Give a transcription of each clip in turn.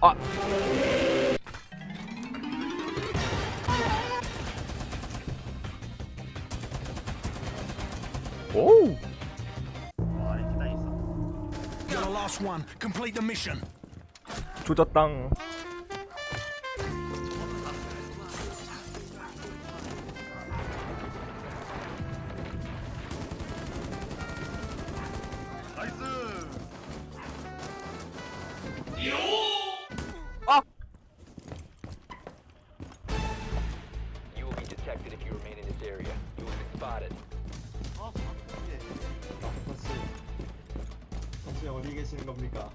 아. 오. 와 이렇게 다 있어 You're the last one. Complete the mission. 조졌당. Area. You will be spotted. 어? 예. 버스 버스 어디 계시는 겁니까?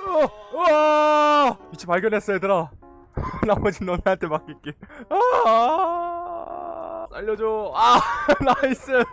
어, 우와! 위치 발견했어 얘들아. 나머지 너네한테 맡길게. 아, 살려줘. 아, 나이스.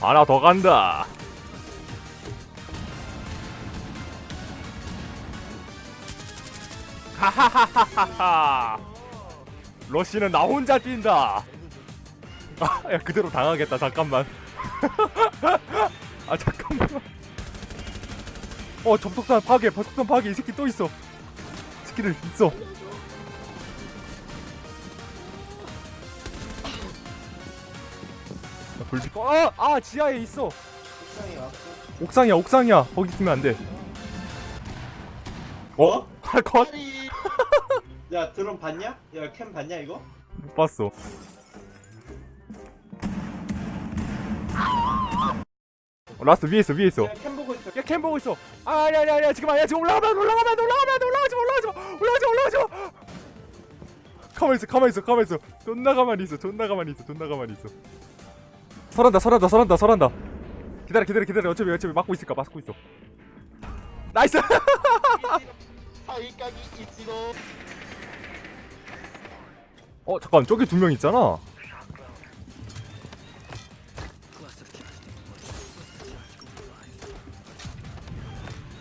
하나 더 간다. 하하하하하. 러시는 나 혼자 뛴다. 아, 야 그대로 당하겠다. 잠깐만. 아 잠깐만. 어 접속선 파괴, 접속선 파괴 이 새끼 또 있어. 새끼들 있어. 나 불빛. 어, 아 지하에 있어. 왔어 옥상이야, 옥상이야. 거기 있으면 안 돼. 어? 아, 컷? 야 드론 봤냐? 야 cam 봤냐 이거? 못 봤어. 어, last 위에 있어, 위에 있어. 야 cam 보고 있어 야, cam 보고 있어. 아, 아니야, 아니야, 아니야. 지금 아니야. 지금 올라가면, 올라가면, 올라가면, 안 돼, 올라가지 마, 올라가지 마, 올라가지 마, 올라가지 마. 가만 있어, 가만 있어, 가만 있어. 존나 가만히 있어, 존나 가만히 있어, 존나 가만히 있어. 설치한다, 설치한다, 설치한다, 설치한다. 기다려, 기다려, 기다려. 어차피, 어차피 막고 있을까, 막고 있어. 나이스. 이치도 어, 잠깐, 저기 두 명 있잖아.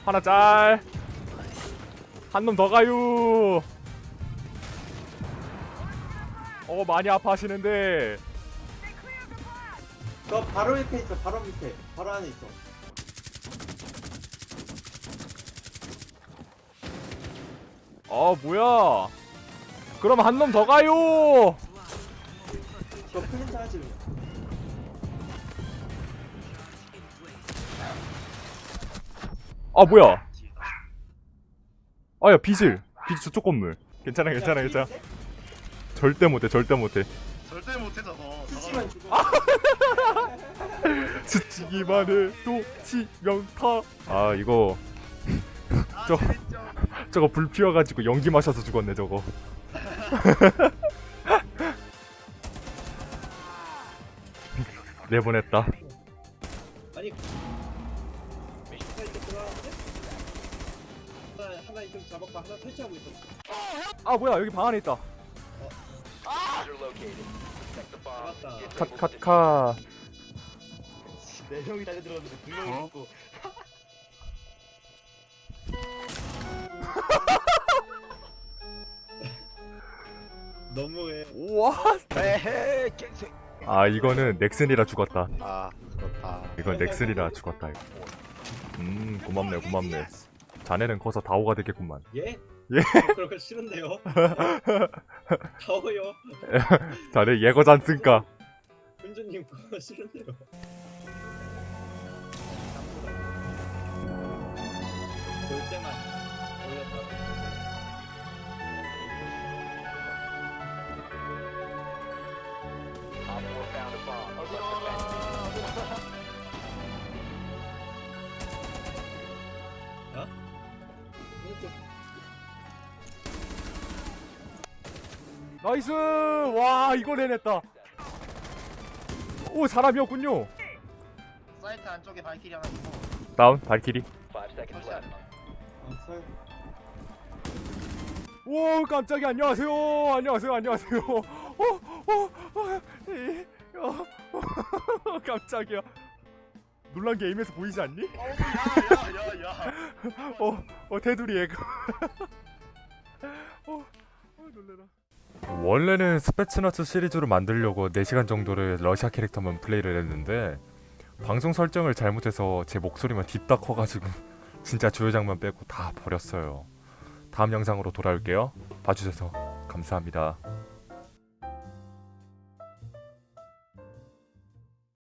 하나 짤. 한 놈 더 가요. 어, 많이 아파하시는데. 너 바로 밑에 있어 바로 밑에 바로 안에 있어 어, 뭐야. 그럼 한 놈 더 가요. 저 플린트 하지. 아, 뭐야. 아, 야, 비질. 비질 저쪽 건물. 괜찮아, 괜찮아, 야, 괜찮아. 절대 못해, 절대 못해. 절대 못해 저거 스치면 죽어. 스치기만 해도 치명타. 아, 이거. 아 저- 저거 불 피워가지고 연기 마셔서 죽었네 저거. 내보냈다. 아니 하나 좀 잡았고 하나 설치하고 있어. 아 뭐야 여기 방 안에 있다 컷컷컷 네 명이 달려들었는데 두 명이 있고. 너무해 우와 에헤 갱생. 아 이거는 넥슨이라 죽었다. 아 그렇다. 이건 넥슨이라 죽었다 이거. 음 고맙네 고맙네 자네는 커서 다오가 되겠구만. 예? 예? 저 그런 거 싫은데요? 더워요. 자네 예거잔 쓴까 훈주님 그거 싫은데요? 볼 때만 올렸다 Op 4 found a bomb. 나이스! 와 이걸 해냈다. 오 사람이었군요. 사이트 안쪽에 발키리 하나 있고. 다운 발키리. 오 깜짝이야. 안녕하세요. 안녕하세요. 안녕하세요. 어어어 어, 깜짝이야. 놀란 게 에임에서 보이지 않니? 야야야야. 어, 어 테두리 애가. 어, 어 놀래라 원래는 스페츠너츠 시리즈로 만들려고 4시간 정도를 러시아 캐릭터만 플레이를 했는데 방송 설정을 잘못해서 제 목소리만 딥다 커가지고 진짜 주요 장면 빼고 다 버렸어요. 다음 영상으로 돌아올게요. 봐주셔서 감사합니다